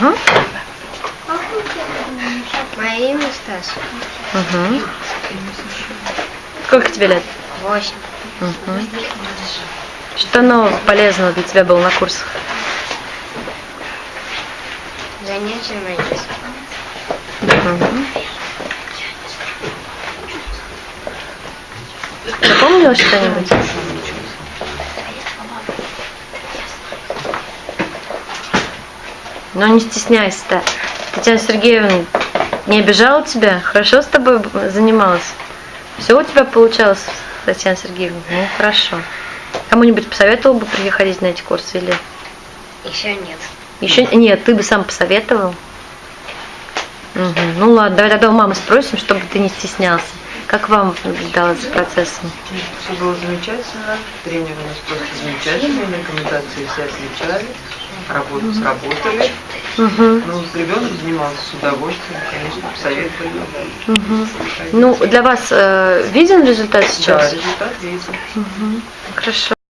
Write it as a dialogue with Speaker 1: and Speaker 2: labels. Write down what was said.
Speaker 1: Ага.
Speaker 2: Мое имя Стас.
Speaker 1: Угу. Сколько тебе лет?
Speaker 2: Восемь.
Speaker 1: Угу. Что нового полезного для тебя было на курсах?
Speaker 2: Занятия родителей.
Speaker 1: Угу. Запомнила что-нибудь? Ну не стесняйся-то. Татьяна Сергеевна не обижала тебя? Хорошо с тобой занималась? Все у тебя получалось, Татьяна Сергеевна? Ну, хорошо. Кому-нибудь посоветовал бы приходить на эти курсы или...
Speaker 2: Еще нет.
Speaker 1: Еще нет, ты бы сам посоветовал. Мгм. Ну ладно, давай тогда у мамы спросим, чтобы ты не стеснялся. Как вам далось процессом?
Speaker 3: Все было замечательно, тренер у нас просто замечательный, рекомендации все отличались, работу сработали.
Speaker 1: Мгм.
Speaker 3: Ну, с ребенком занимался с удовольствием, конечно, посоветовали.
Speaker 1: Мгм. Ну, для вас э, виден результат
Speaker 3: Да,
Speaker 1: сейчас?
Speaker 3: результат виден.
Speaker 1: Мгм. Хорошо.